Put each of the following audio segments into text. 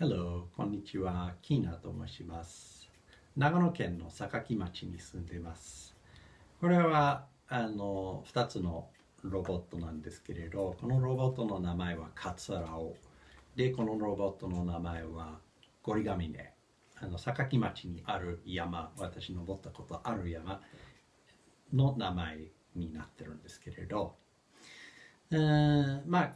Hello, こんにちは。キーナと申します。長野県の坂町に住んでいます。これはあの2つのロボットなんですけれど、このロボットの名前はカツラオ。で、このロボットの名前はゴリガミネ。あの坂町にある山、私登ったことある山の名前になってるんですけれど、えーまあ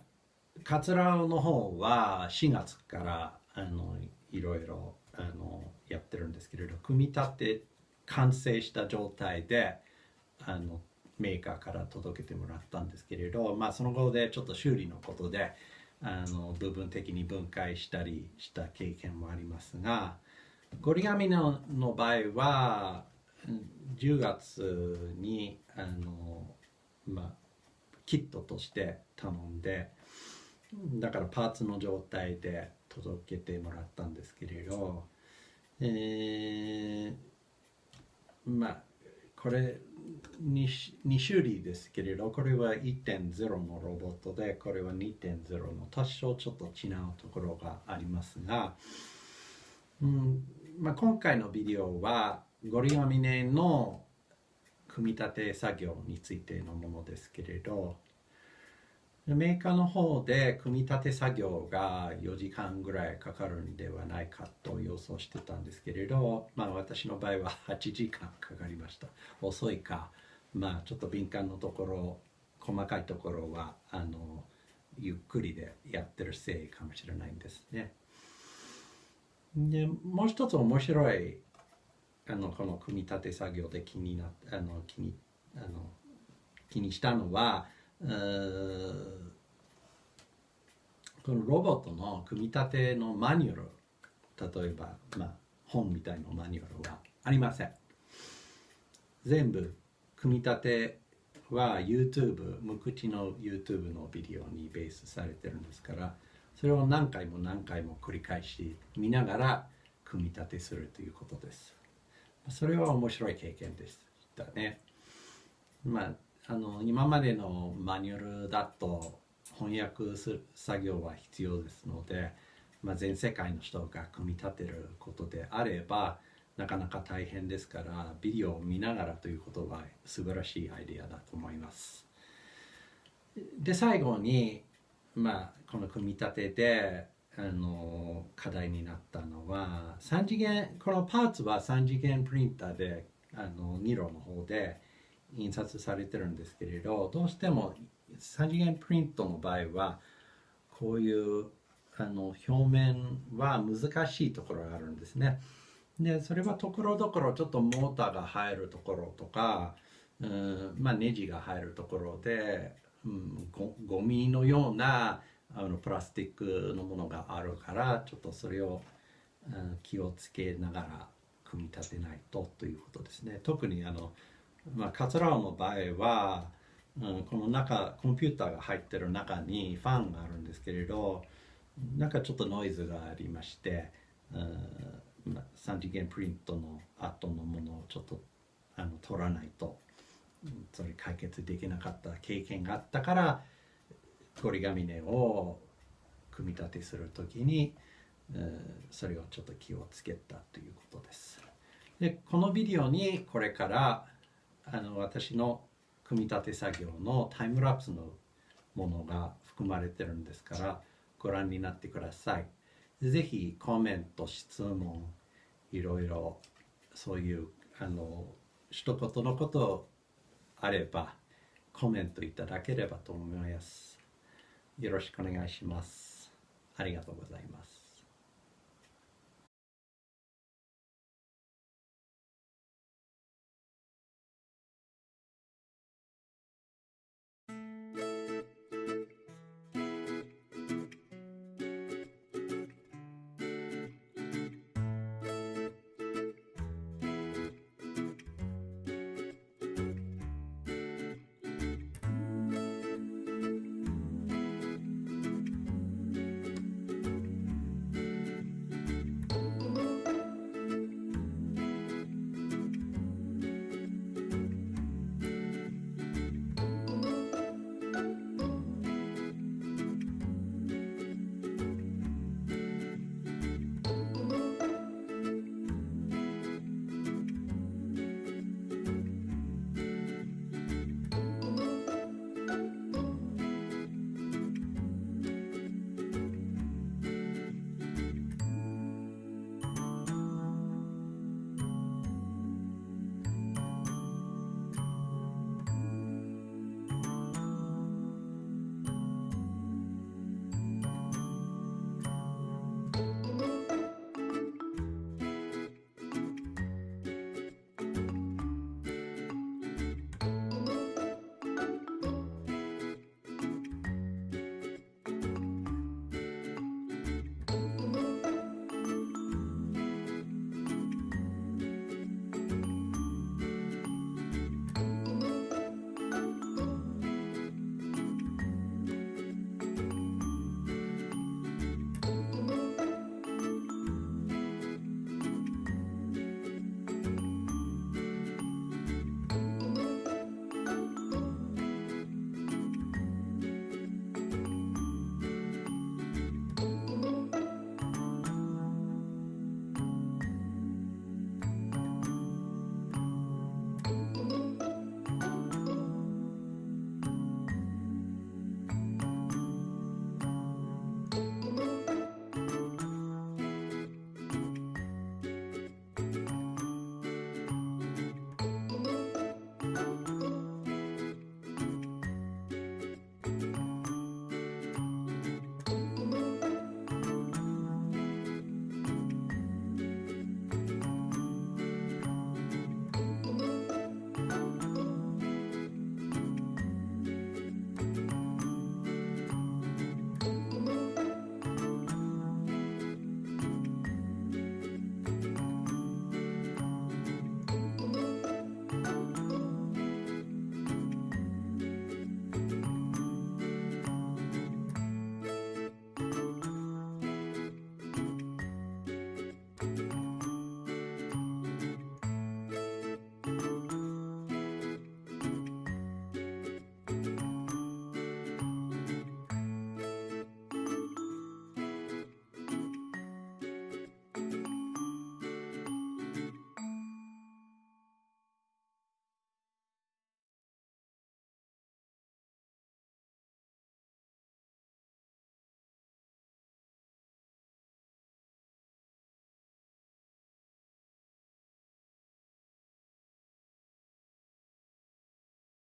カツラの方は4月からあのいろいろあのやってるんですけれど組み立て完成した状態であのメーカーから届けてもらったんですけれど、まあ、その後でちょっと修理のことであの部分的に分解したりした経験もありますがゴリガミのの場合は10月にあの、まあ、キットとして頼んでだからパーツの状態で届けてもらったんですけれど、えーまあこれ 2, 2種類ですけれどこれは1.0のロボットでこれは2.0の多少ちょっと違うところがありますが、うんまあ、今回のビデオはゴリガミネの組み立て作業についてのものですけれどメーカーの方で組み立て作業が4時間ぐらいかかるんではないかと予想してたんですけれど、まあ、私の場合は8時間かかりました。遅いか、まあ、ちょっと敏感のところ細かいところはあのゆっくりでやってるせいかもしれないんですね。でもう一つ面白いあのこの組み立て作業で気になあの気にあの気にしたのはこのロボットの組み立てのマニュアル例えば、まあ、本みたいなマニュアルはありません。全部組み立ては YouTube 無口の YouTube のビデオにベースされてるんですからそれを何回も何回も繰り返し見ながら組み立てするということです。それは面白い経験でしたね。まああの今までのマニュアルだと翻訳する作業は必要ですので、まあ、全世界の人が組み立てることであればなかなか大変ですからビデオを見ながらということは素晴らしいアイデアだと思います。で最後に、まあ、この組み立てであの課題になったのは3次元このパーツは3次元プリンターであのニロの方で印刷されてるんですけれどどうしても3次元プリントの場合はこういうあの表面は難しいところがあるんですね。でそれはところどころちょっとモーターが入るところとか、うんまあ、ネジが入るところで、うん、ゴミのようなあのプラスチックのものがあるからちょっとそれを、うん、気をつけながら組み立てないとということですね。特にあのまあ、カツラオの場合は、うん、この中コンピューターが入ってる中にファンがあるんですけれどなんかちょっとノイズがありまして、うん、3次元プリントの後のものをちょっとあの取らないとうんそれ解決できなかった経験があったからゴリガミネを組み立てする時に、うんそれをちょっと気をつけたということです。でこのビデオにこれからあの私の組み立て作業のタイムラプスのものが含まれてるんですからご覧になってください。ぜひコメント、質問、いろいろそういうあの一言のことあればコメントいただければと思います。よろしくお願いします。ありがとうございます。